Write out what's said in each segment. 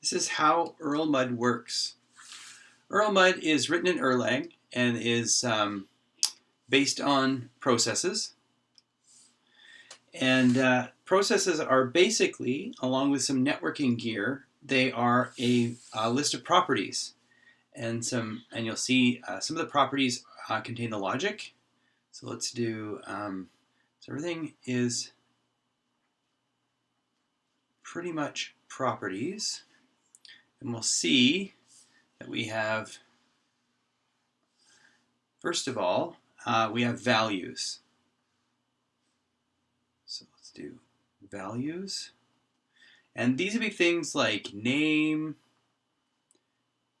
This is how Erlmud works. Erlmud is written in Erlang and is um, based on processes. And uh, processes are basically, along with some networking gear, they are a, a list of properties. And some, and you'll see uh, some of the properties uh, contain the logic. So let's do, um, so everything is pretty much properties. And we'll see that we have, first of all, uh, we have values. So let's do values. And these would be things like name,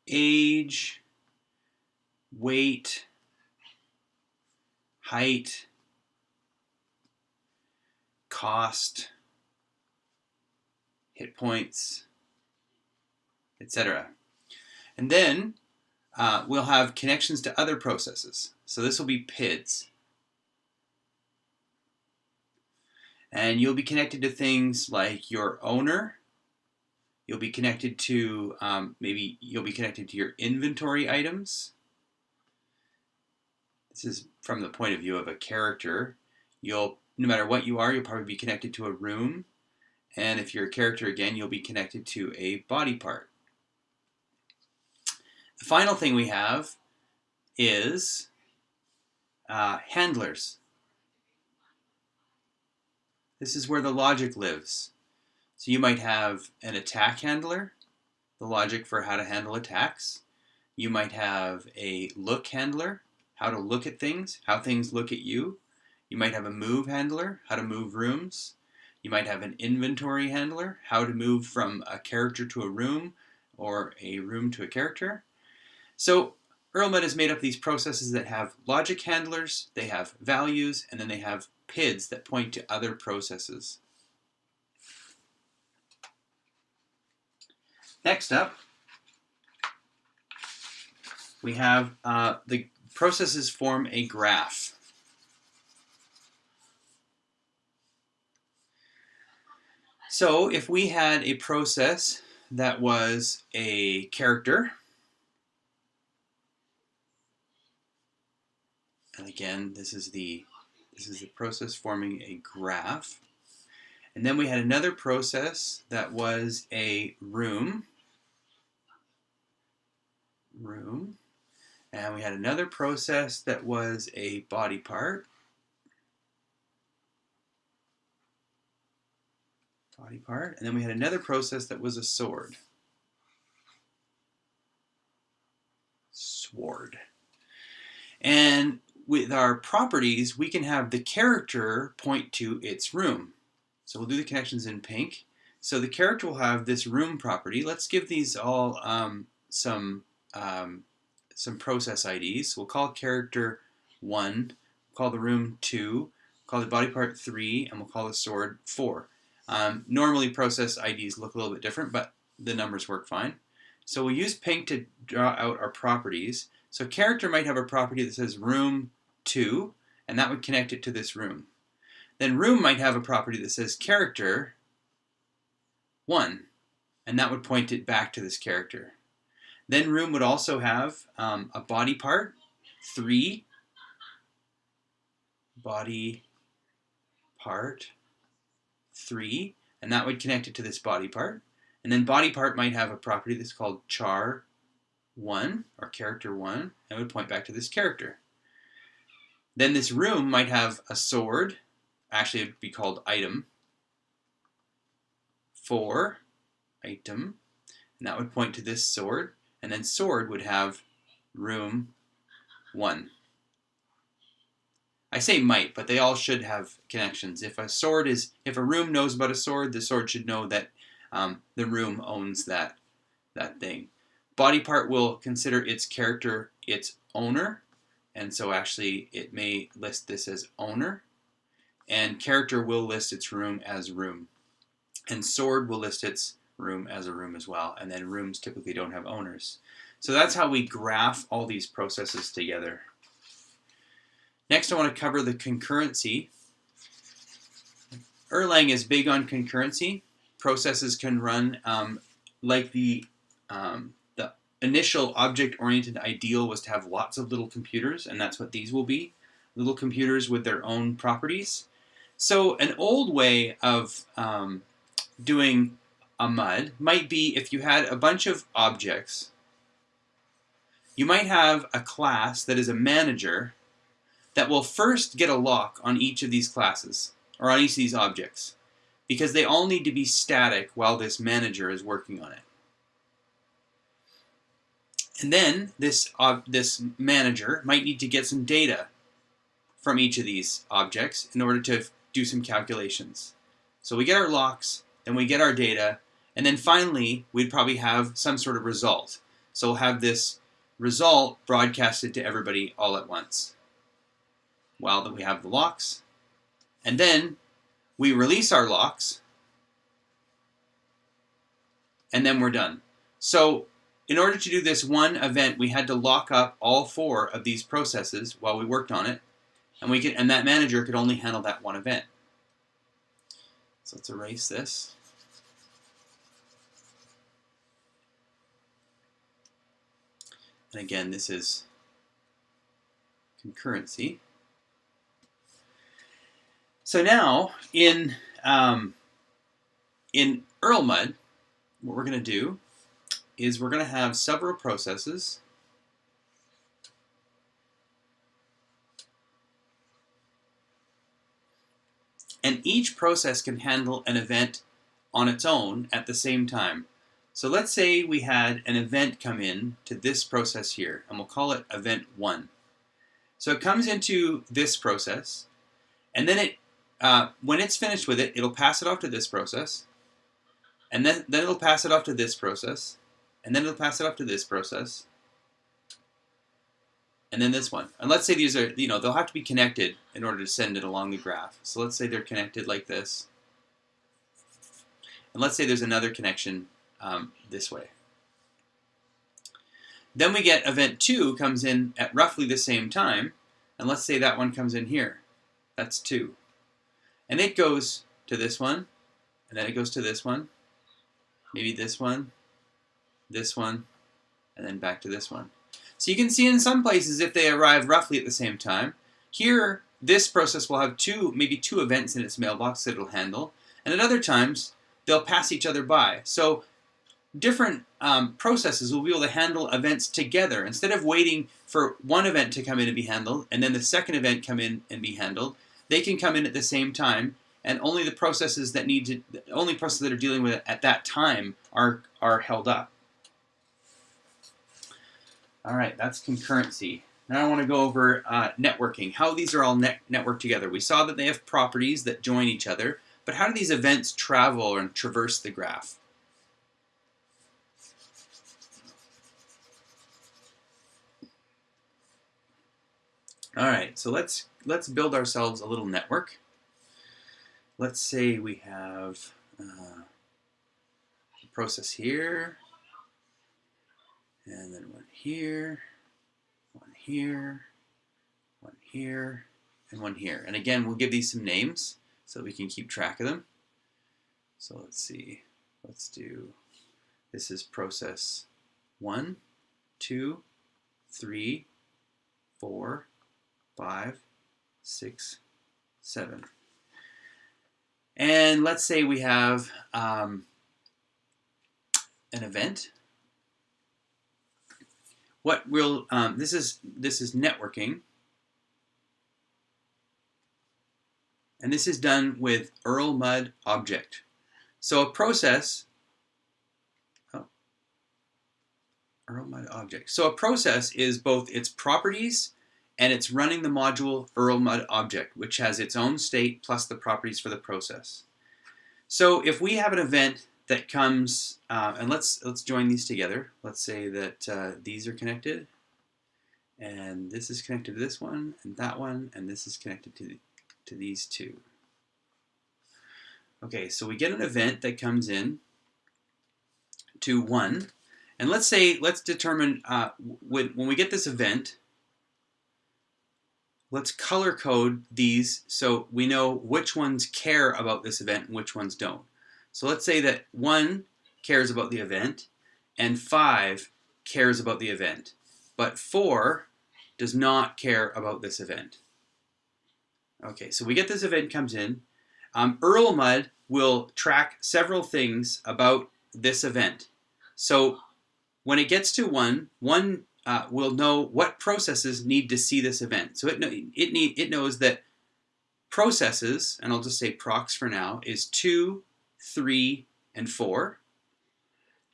age, weight, height, cost, hit points, etc. And then uh, we'll have connections to other processes. So this will be PIDs. And you'll be connected to things like your owner. You'll be connected to, um, maybe you'll be connected to your inventory items. This is from the point of view of a character. You'll, no matter what you are, you'll probably be connected to a room. And if you're a character again, you'll be connected to a body part. The final thing we have is uh, handlers. This is where the logic lives. So you might have an attack handler, the logic for how to handle attacks. You might have a look handler, how to look at things, how things look at you. You might have a move handler, how to move rooms. You might have an inventory handler, how to move from a character to a room or a room to a character. So Erlmud is made up these processes that have logic handlers, they have values, and then they have PIDs that point to other processes. Next up, we have uh, the processes form a graph. So if we had a process that was a character, and again, this is the this is the process forming a graph. And then we had another process that was a room. Room. And we had another process that was a body part. body part. And then we had another process that was a sword. Sword. And with our properties, we can have the character point to its room. So we'll do the connections in pink. So the character will have this room property. Let's give these all um, some um, some process IDs. We'll call character 1, call the room 2, call the body part 3, and we'll call the sword 4. Um, normally process IDs look a little bit different, but the numbers work fine. So we'll use pink to draw out our properties. So character might have a property that says room 2, and that would connect it to this room. Then room might have a property that says character 1, and that would point it back to this character. Then room would also have um, a body part, 3, body part, 3, and that would connect it to this body part. And then body part might have a property that's called char 1, or character 1, and would point back to this character. Then this room might have a sword, actually it would be called item, 4, item, and that would point to this sword, and then sword would have room 1. I say might, but they all should have connections. If a sword is, if a room knows about a sword, the sword should know that um, the room owns that that thing. Body part will consider its character its owner, and so actually it may list this as owner. And character will list its room as room. And sword will list its room as a room as well. And then rooms typically don't have owners. So that's how we graph all these processes together. Next, I want to cover the concurrency. Erlang is big on concurrency. Processes can run um, like the um, the initial object-oriented ideal was to have lots of little computers, and that's what these will be, little computers with their own properties. So an old way of um, doing a MUD might be if you had a bunch of objects, you might have a class that is a manager that will first get a lock on each of these classes, or on each of these objects, because they all need to be static while this manager is working on it. And then this, uh, this manager might need to get some data from each of these objects in order to do some calculations. So we get our locks, then we get our data, and then finally we'd probably have some sort of result. So we'll have this result broadcasted to everybody all at once. While that we have the locks, and then we release our locks, and then we're done. So in order to do this one event, we had to lock up all four of these processes while we worked on it, and we could, and that manager could only handle that one event. So let's erase this. And again, this is concurrency. So now in um, in Erlmud, what we're going to do is we're going to have several processes and each process can handle an event on its own at the same time. So let's say we had an event come in to this process here, and we'll call it event 1. So it comes into this process, and then it, uh, when it's finished with it, it'll pass it off to this process, and then, then it'll pass it off to this process, and then it'll pass it off to this process, and then this one. And let's say these are, you know, they'll have to be connected in order to send it along the graph. So let's say they're connected like this. And let's say there's another connection um, this way. Then we get event 2 comes in at roughly the same time. And let's say that one comes in here. That's 2. And it goes to this one. And then it goes to this one. Maybe this one. This one. And then back to this one. So you can see in some places if they arrive roughly at the same time. Here, this process will have two, maybe two events in its mailbox that it'll handle. And at other times, they'll pass each other by. So different um, processes will be able to handle events together. Instead of waiting for one event to come in and be handled, and then the second event come in and be handled, they can come in at the same time, and only the processes that need to, only processes that are dealing with it at that time are, are held up. All right, that's concurrency. Now I want to go over uh, networking, how these are all net networked together. We saw that they have properties that join each other, but how do these events travel and traverse the graph? All right, so let's let's build ourselves a little network. Let's say we have uh, a process here, and then one here, one here, one here, and one here. And again, we'll give these some names so we can keep track of them. So let's see, let's do, this is process one, two, three, four, five, six, seven. And let's say we have um, an event what we'll um, this is this is networking. And this is done with Erlmud object. So a process oh, Erlmud object. So a process is both its properties and it's running the module Erlmud object which has its own state plus the properties for the process. So if we have an event that comes, uh, and let's let's join these together. Let's say that uh, these are connected, and this is connected to this one, and that one, and this is connected to, to these two. Okay, so we get an event that comes in to one, and let's say, let's determine, uh, when, when we get this event, let's color code these so we know which ones care about this event and which ones don't. So let's say that one cares about the event, and 5 cares about the event. But 4 does not care about this event. Okay, so we get this event comes in. Um, Erlmud will track several things about this event. So when it gets to 1, 1 uh, will know what processes need to see this event. So it, it, need, it knows that processes, and I'll just say procs for now, is 2, 3, and 4.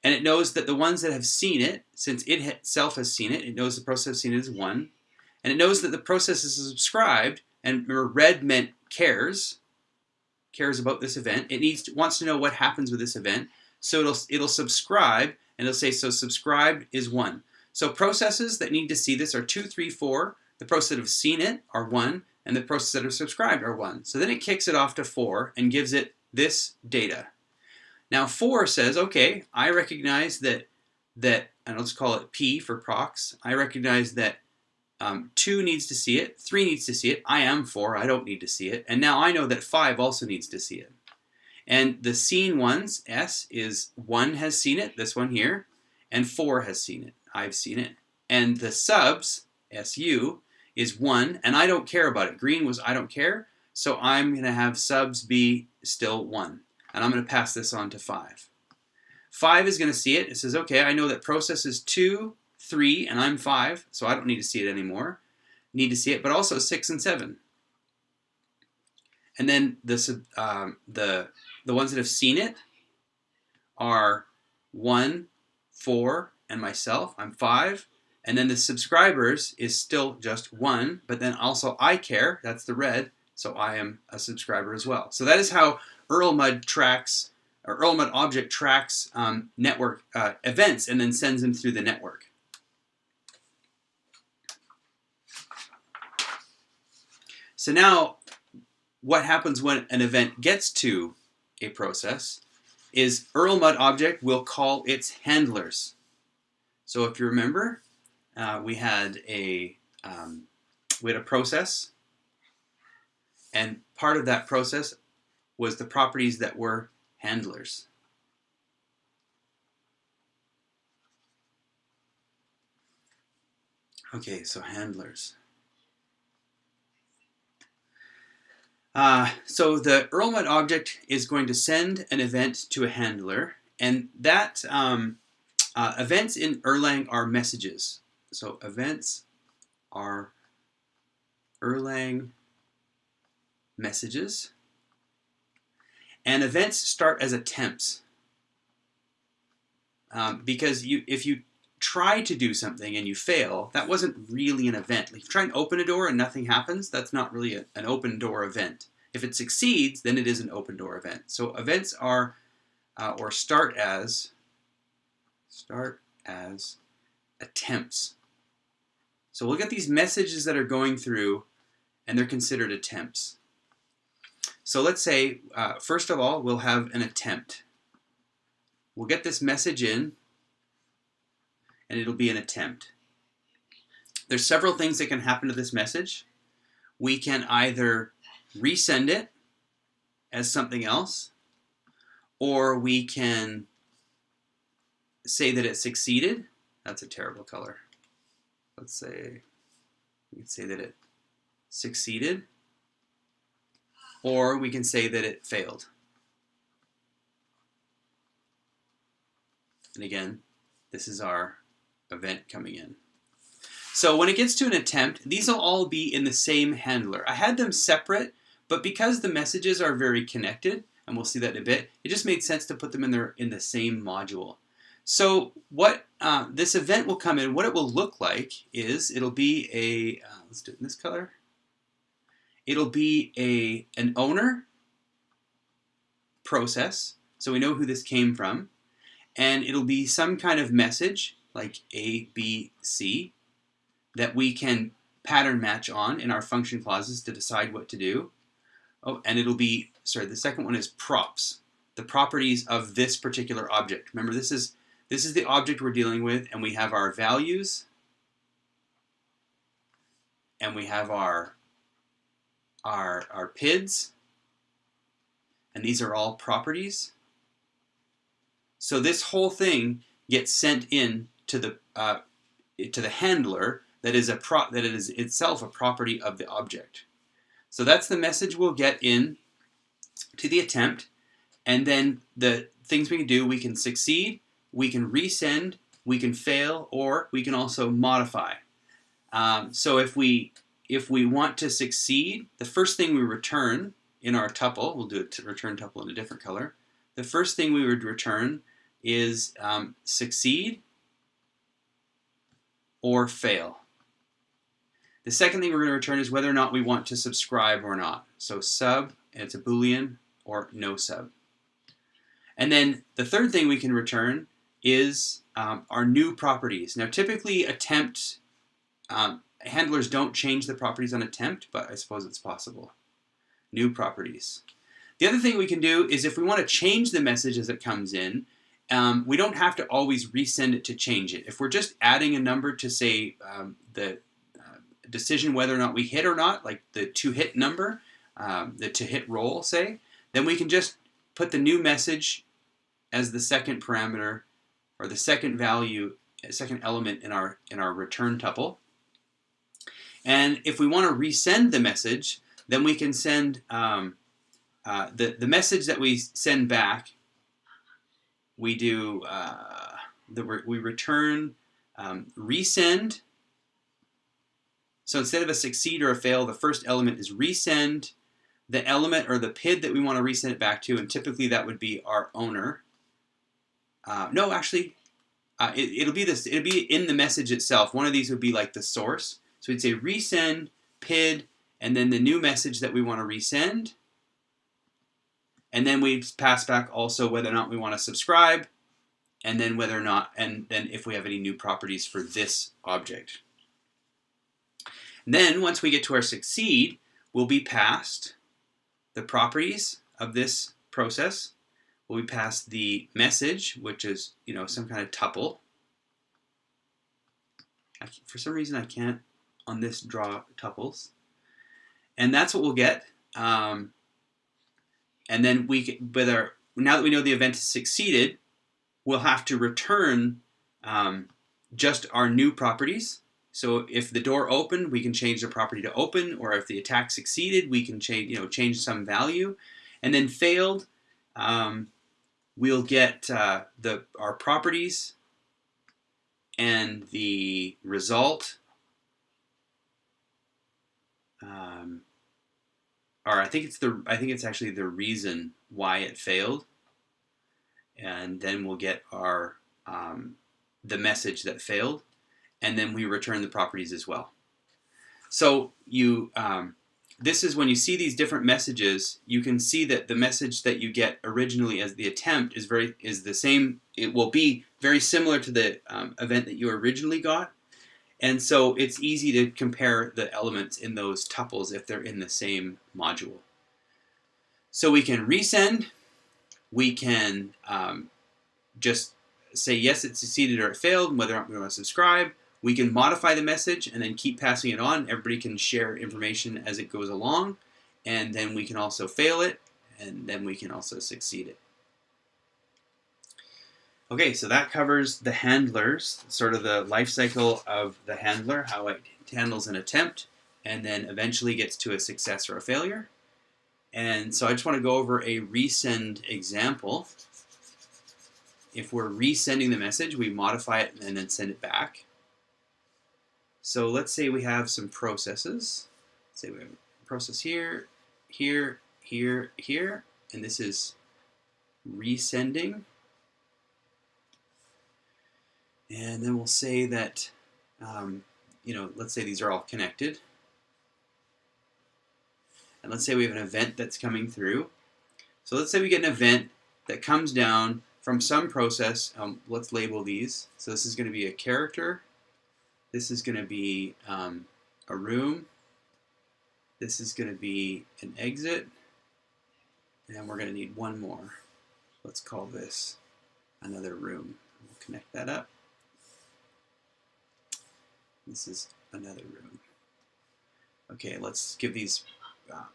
And it knows that the ones that have seen it, since it itself has seen it, it knows the process seen it as 1. And it knows that the process is subscribed, and remember red meant cares, cares about this event. It needs to, wants to know what happens with this event. So it'll, it'll subscribe, and it'll say, so subscribed is 1. So processes that need to see this are 2, 3, 4. The processes that have seen it are 1, and the processes that are subscribed are 1. So then it kicks it off to 4 and gives it this data. Now 4 says, okay, I recognize that, that and let's call it P for procs. I recognize that um, 2 needs to see it, 3 needs to see it, I am 4, I don't need to see it, and now I know that 5 also needs to see it. And the seen ones, S, is 1 has seen it, this one here, and 4 has seen it. I've seen it. And the subs, SU, is 1, and I don't care about it. Green was I don't care, so I'm going to have subs be still 1. And I'm going to pass this on to 5. 5 is going to see it. It says, okay, I know that process is 2, 3, and I'm 5, so I don't need to see it anymore. Need to see it, but also 6 and 7. And then the, um, the, the ones that have seen it are 1, 4, and myself, I'm five. And then the subscribers is still just one, but then also I care, that's the red, so I am a subscriber as well. So that is how Erlmud tracks, or Erlmud object tracks um, network uh, events and then sends them through the network. So now what happens when an event gets to a process is Erlmud object will call its handlers. So if you remember, uh, we had a um, we had a process, and part of that process was the properties that were handlers. Okay, so handlers. Uh, so the Erlmud object is going to send an event to a handler, and that um, uh, events in Erlang are messages. So events are Erlang messages. And events start as attempts. Um, because you, if you try to do something and you fail, that wasn't really an event. Like if you try and open a door and nothing happens, that's not really a, an open door event. If it succeeds, then it is an open door event. So events are, uh, or start as, start as attempts. So we'll get these messages that are going through and they're considered attempts. So let's say, uh, first of all, we'll have an attempt. We'll get this message in and it'll be an attempt. There's several things that can happen to this message. We can either resend it as something else, or we can say that it succeeded. That's a terrible color. Let's say, we can say that it succeeded, or we can say that it failed. And again, this is our event coming in. So when it gets to an attempt, these will all be in the same handler. I had them separate, but because the messages are very connected, and we'll see that in a bit, it just made sense to put them in, their, in the same module. So what uh, this event will come in, what it will look like is it'll be a, uh, let's do it in this color. It'll be a an owner process, so we know who this came from, and it'll be some kind of message like A, B, C that we can pattern match on in our function clauses to decide what to do. Oh, and it'll be, sorry, the second one is props, the properties of this particular object. Remember, this is this is the object we're dealing with, and we have our values, and we have our, our, our PIDs, and these are all properties. So this whole thing gets sent in to the uh, to the handler that is a pro that it is itself a property of the object. So that's the message we'll get in to the attempt, and then the things we can do, we can succeed, we can resend, we can fail, or we can also modify. Um, so if we if we want to succeed, the first thing we return in our tuple, we'll do a return tuple in a different color. The first thing we would return is um, succeed or fail. The second thing we're going to return is whether or not we want to subscribe or not. So sub, and it's a boolean, or no sub. And then the third thing we can return is um, our new properties. Now typically attempt, um, handlers don't change the properties on attempt, but I suppose it's possible. New properties. The other thing we can do is if we want to change the message as it comes in, um, we don't have to always resend it to change it. If we're just adding a number to say um, the uh, decision whether or not we hit or not, like the to hit number, um, the to hit roll say, then we can just put the new message as the second parameter or the second value, second element in our in our return tuple. And if we want to resend the message, then we can send um, uh, the the message that we send back. We do uh, the we return um, resend. So instead of a succeed or a fail, the first element is resend the element or the PID that we want to resend it back to, and typically that would be our owner. Uh, no, actually, uh, it, will be this. It'll be in the message itself. One of these would be like the source. So we'd say resend PID, and then the new message that we want to resend. And then we pass back also whether or not we want to subscribe, and then whether or not, and then if we have any new properties for this object. And then once we get to our succeed, we'll be passed the properties of this process We'll be passed the message, which is you know some kind of tuple. I, for some reason, I can't on this draw tuples, and that's what we'll get. Um, and then we, can our, now that we know the event has succeeded, we'll have to return um, just our new properties. So if the door opened, we can change the property to open, or if the attack succeeded, we can change, you know, change some value. And then failed, um, we'll get uh, the our properties and the result. Um, or I think it's the I think it's actually the reason why it failed, and then we'll get our um, the message that failed and then we return the properties as well. So you, um, this is when you see these different messages, you can see that the message that you get originally as the attempt is very is the same. It will be very similar to the um, event that you originally got, and so it's easy to compare the elements in those tuples if they're in the same module. So we can resend, we can um, just say yes, it succeeded or it failed, whether or not we want to subscribe. We can modify the message and then keep passing it on. Everybody can share information as it goes along. And then we can also fail it, and then we can also succeed it. Okay, so that covers the handlers, sort of the life cycle of the handler, how it handles an attempt, and then eventually gets to a success or a failure. And so I just want to go over a resend example. If we're resending the message, we modify it and then send it back. So let's say we have some processes. Say we have a process here, here, here, here, and this is resending. And then we'll say that, um, you know, let's say these are all connected. And let's say we have an event that's coming through. So let's say we get an event that comes down from some process. Um, let's label these. So this is going to be a character this is going to be um, a room. This is going to be an exit. And we're going to need one more. Let's call this another room. We'll connect that up. This is another room. Okay, let's give these, um,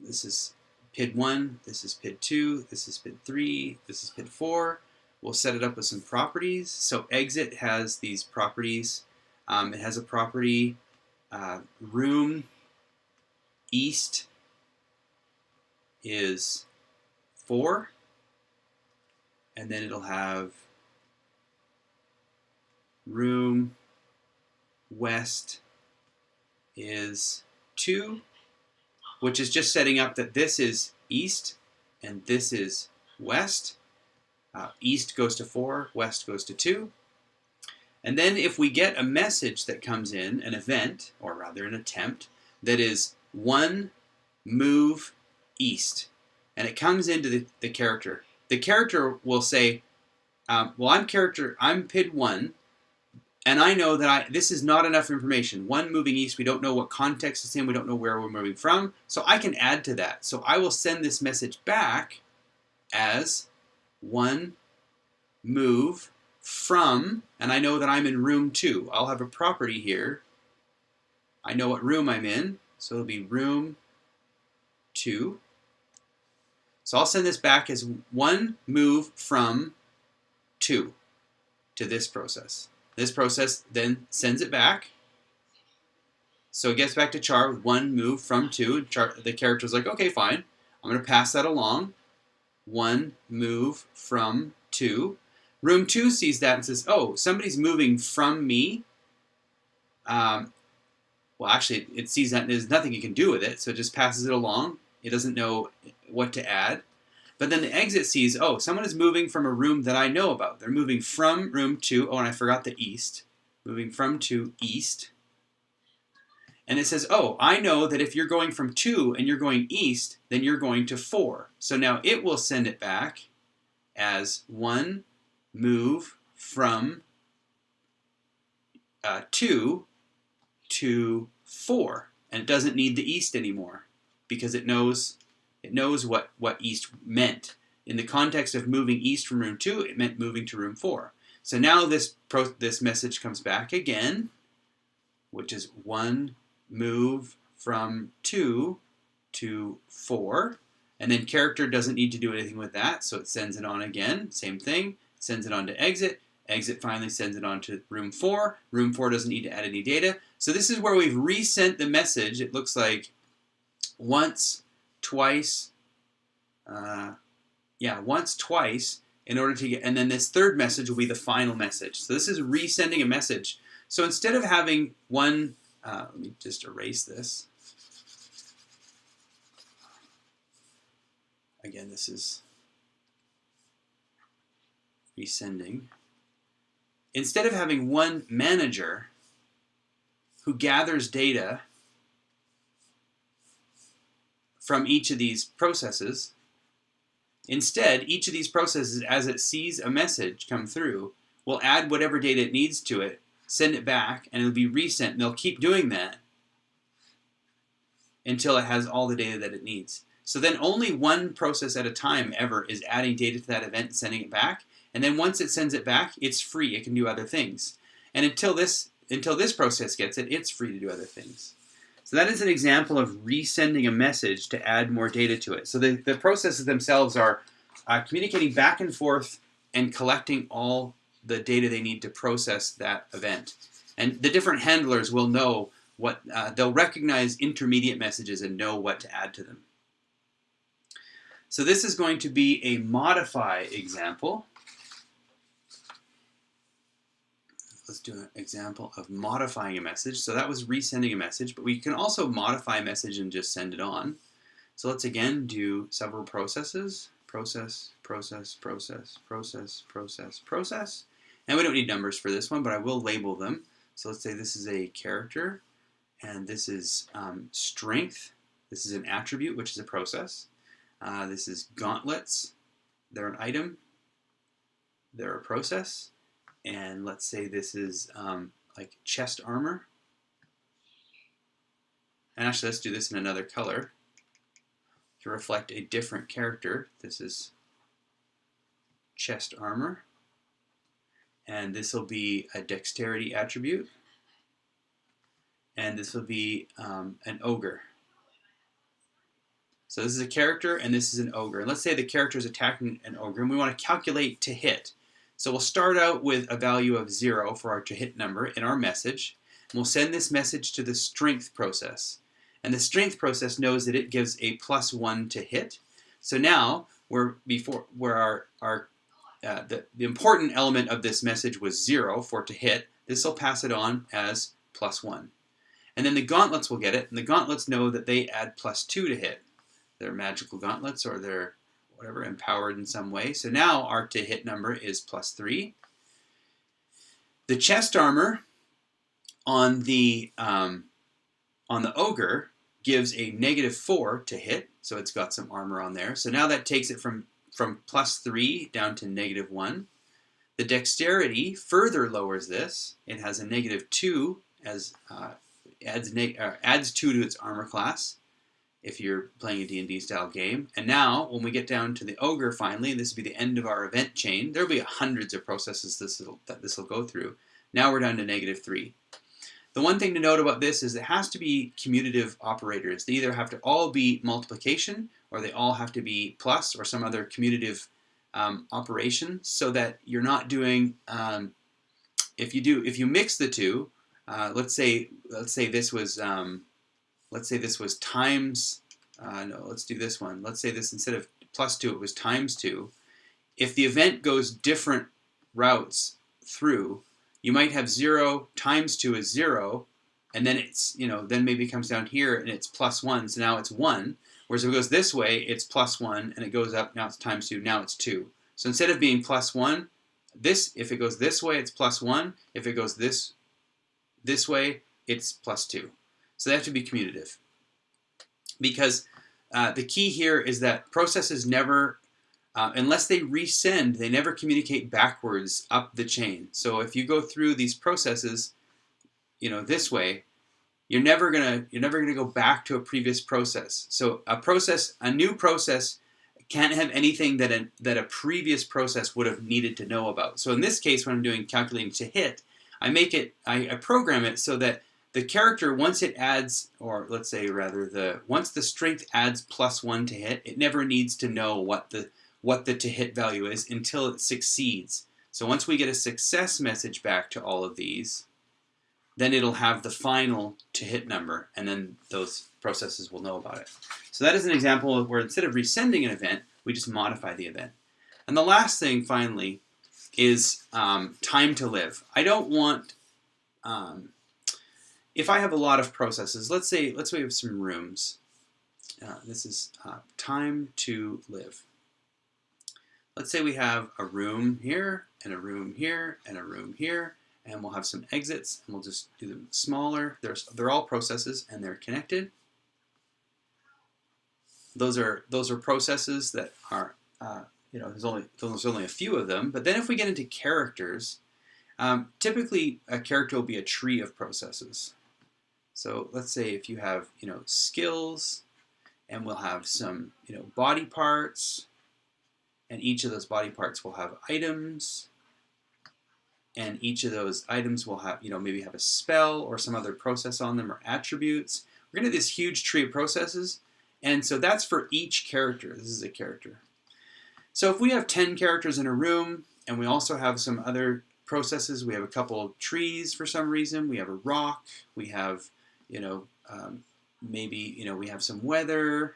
this is PID 1, this is PID 2, this is PID 3, this is PID 4. we'll set it up with some properties. So exit has these properties. Um, it has a property uh, room east is 4 and then it'll have room west is 2 which is just setting up that this is east and this is west. Uh, east goes to 4, west goes to 2. And then if we get a message that comes in, an event, or rather an attempt, that is 1 move east, and it comes into the, the character, the character will say, um, well, I'm character, I'm PID1, and I know that I this is not enough information. One moving east, we don't know what context it's in, we don't know where we're moving from, so I can add to that. So I will send this message back as one move from, and I know that I'm in room two. I'll have a property here. I know what room I'm in, so it'll be room two. So I'll send this back as one move from two to this process. This process then sends it back. So it gets back to char with one move from two. Char, the character's like, okay, fine. I'm going to pass that along. One move from two. Room two sees that and says, oh, somebody's moving from me. Um, well, actually, it sees that and there's nothing you can do with it, so it just passes it along. It doesn't know what to add. But then the exit sees, oh, someone is moving from a room that I know about. They're moving from room to, oh, and I forgot the east. Moving from to east. And it says, oh, I know that if you're going from 2 and you're going east, then you're going to 4. So now it will send it back as 1 move from uh, 2 to 4. And it doesn't need the east anymore because it knows it knows what, what east meant. In the context of moving east from room 2, it meant moving to room 4. So now this, this message comes back again, which is one move from 2 to 4. And then character doesn't need to do anything with that, so it sends it on again. Same thing, sends it on to exit. Exit finally sends it on to room 4. Room 4 doesn't need to add any data. So this is where we've resent the message. It looks like once, twice, uh, yeah, once, twice, in order to get, and then this third message will be the final message. So this is resending a message. So instead of having one, uh, let me just erase this. Again, this is resending. Instead of having one manager who gathers data from each of these processes. Instead, each of these processes, as it sees a message come through, will add whatever data it needs to it, send it back, and it'll be resent. And they'll keep doing that until it has all the data that it needs. So then only one process at a time ever is adding data to that event and sending it back. And then once it sends it back, it's free. It can do other things. And until this until this process gets it, it's free to do other things. So that is an example of resending a message to add more data to it. So the, the processes themselves are uh, communicating back and forth and collecting all the data they need to process that event. And the different handlers will know what, uh, they'll recognize intermediate messages and know what to add to them. So this is going to be a modify example. Let's do an example of modifying a message. So that was resending a message, but we can also modify a message and just send it on. So let's again do several processes. Process, process, process, process, process, process. And we don't need numbers for this one, but I will label them. So let's say this is a character, and this is um, strength. This is an attribute, which is a process. Uh, this is gauntlets. They're an item. They're a process and let's say this is um, like chest armor. And actually, let's do this in another color to reflect a different character. This is chest armor. And this will be a dexterity attribute. And this will be um, an ogre. So this is a character and this is an ogre. And let's say the character is attacking an ogre and we want to calculate to hit. So we'll start out with a value of zero for our to hit number in our message. And we'll send this message to the strength process. And the strength process knows that it gives a plus one to hit. So now we're before where our, our uh, the, the important element of this message was zero for to hit. This will pass it on as plus one. And then the gauntlets will get it, and the gauntlets know that they add plus two to hit. They're magical gauntlets or they're whatever, empowered in some way. So now our to hit number is plus three. The chest armor on the um, on the ogre gives a negative four to hit, so it's got some armor on there. So now that takes it from from plus three down to negative one. The dexterity further lowers this. It has a negative two as uh, adds uh, adds two to its armor class if you're playing a D&D style game. And now, when we get down to the ogre finally, this will be the end of our event chain. There'll be hundreds of processes this will, that this will go through. Now we're down to negative three. The one thing to note about this is it has to be commutative operators. They either have to all be multiplication or they all have to be plus or some other commutative um, operation so that you're not doing, um, if you do, if you mix the two, uh, let's say, let's say this was, um, let's say this was times, uh, no, let's do this one. Let's say this instead of plus 2, it was times 2. If the event goes different routes through, you might have 0 times 2 is 0, and then it's, you know, then maybe it comes down here and it's plus 1, so now it's 1. Whereas if it goes this way, it's plus 1, and it goes up, now it's times 2, now it's 2. So instead of being plus 1, this, if it goes this way, it's plus 1. If it goes this, this way, it's plus 2. So they have to be commutative. Because uh, the key here is that processes never, uh, unless they resend, they never communicate backwards up the chain. So if you go through these processes, you know, this way, you're never gonna you're never gonna go back to a previous process. So a process, a new process, can't have anything that a, that a previous process would have needed to know about. So in this case, when I'm doing calculating to hit, I make it, I, I program it so that the character once it adds or let's say rather the once the strength adds plus one to hit it never needs to know what the what the to hit value is until it succeeds. So once we get a success message back to all of these then it'll have the final to hit number and then those processes will know about it. So that is an example of where instead of resending an event we just modify the event. And the last thing finally is um, time to live. I don't want um, if I have a lot of processes, let's say, let's say we have some rooms. Uh, this is uh, time to live. Let's say we have a room here, and a room here, and a room here, and we'll have some exits, and we'll just do them smaller. They're, they're all processes, and they're connected. Those are, those are processes that are, uh, you know, there's only, there's only a few of them. But then if we get into characters, um, typically a character will be a tree of processes. So let's say if you have, you know, skills, and we'll have some, you know, body parts, and each of those body parts will have items, and each of those items will have, you know, maybe have a spell or some other process on them or attributes. We're going to have this huge tree of processes, and so that's for each character. This is a character. So if we have 10 characters in a room, and we also have some other processes, we have a couple trees for some reason, we have a rock, we have you know, um, maybe, you know, we have some weather.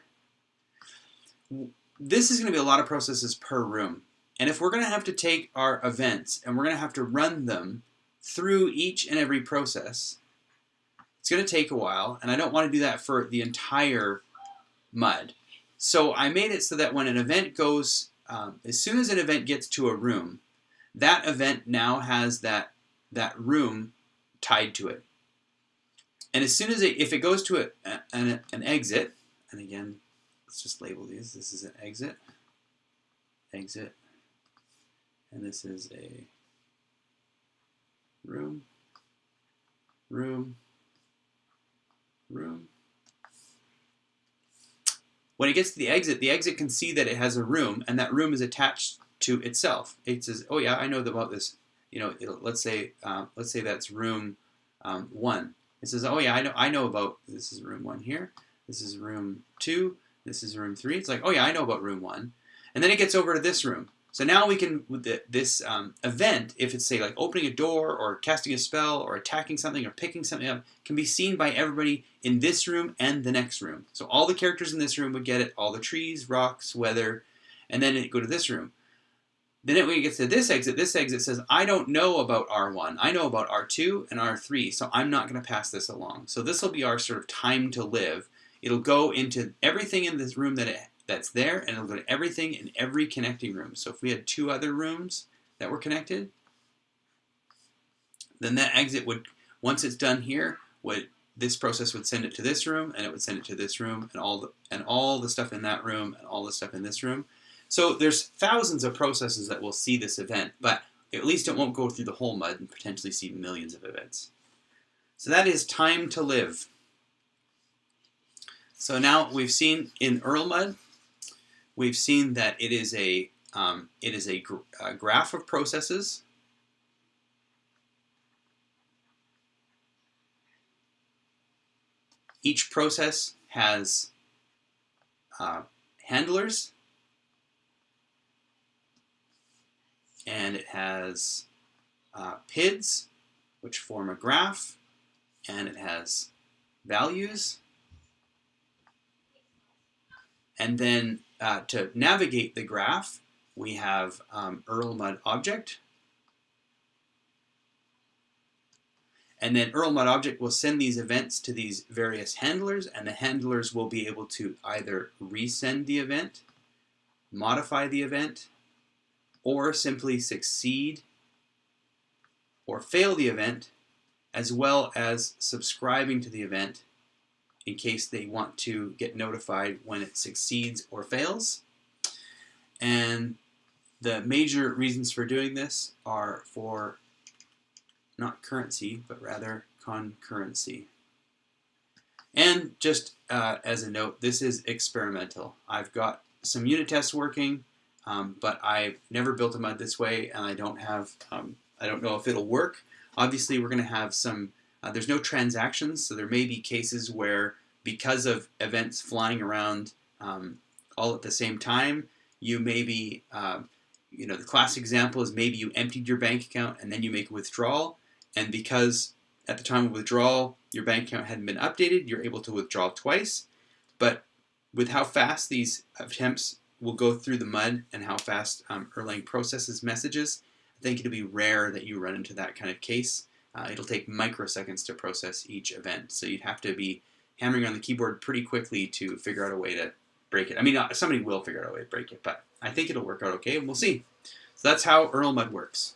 This is going to be a lot of processes per room. And if we're going to have to take our events and we're going to have to run them through each and every process, it's going to take a while. And I don't want to do that for the entire mud. So I made it so that when an event goes, um, as soon as an event gets to a room, that event now has that, that room tied to it. And as soon as it, if it goes to a, an, an exit, and again, let's just label these. This is an exit, exit, and this is a room, room, room. When it gets to the exit, the exit can see that it has a room, and that room is attached to itself. It says, "Oh yeah, I know about this." You know, let's say, uh, let's say that's room um, one. It says, oh yeah, I know, I know about, this is room one here. This is room two. This is room three. It's like, oh yeah, I know about room one. And then it gets over to this room. So now we can, with the, this um, event, if it's say like opening a door or casting a spell or attacking something or picking something up, can be seen by everybody in this room and the next room. So all the characters in this room would get it, all the trees, rocks, weather, and then it go to this room. Then when it gets to this exit, this exit says, I don't know about R1. I know about R2 and R3, so I'm not going to pass this along. So this will be our sort of time to live. It'll go into everything in this room that it that's there, and it'll go to everything in every connecting room. So if we had two other rooms that were connected, then that exit would, once it's done here, would this process would send it to this room, and it would send it to this room, and all the and all the stuff in that room, and all the stuff in this room. So there's thousands of processes that will see this event, but at least it won't go through the whole mud and potentially see millions of events. So that is time to live. So now we've seen in Erlmud we've seen that it is a um, it is a, gr a graph of processes. Each process has uh, handlers and it has uh, PIDs which form a graph and it has values and then uh, to navigate the graph, we have um, Erlmud object. And then Erlmud object will send these events to these various handlers, and the handlers will be able to either resend the event, modify the event, or simply succeed or fail the event, as well as subscribing to the event in case they want to get notified when it succeeds or fails. And the major reasons for doing this are for not currency, but rather concurrency. And just uh, as a note, this is experimental. I've got some unit tests working, um, but I've never built a mud this way, and I don't have, um, I don't know if it'll work. Obviously, we're going to have some uh, there's no transactions, so there may be cases where because of events flying around um, all at the same time, you maybe, uh, you know, the classic example is maybe you emptied your bank account and then you make a withdrawal, and because at the time of withdrawal your bank account hadn't been updated, you're able to withdraw twice. But with how fast these attempts will go through the mud and how fast um, Erlang processes messages, I think it'll be rare that you run into that kind of case. Uh, it'll take microseconds to process each event. So you'd have to be hammering on the keyboard pretty quickly to figure out a way to break it. I mean, uh, somebody will figure out a way to break it, but I think it'll work out okay, and we'll see. So that's how Erlmud works.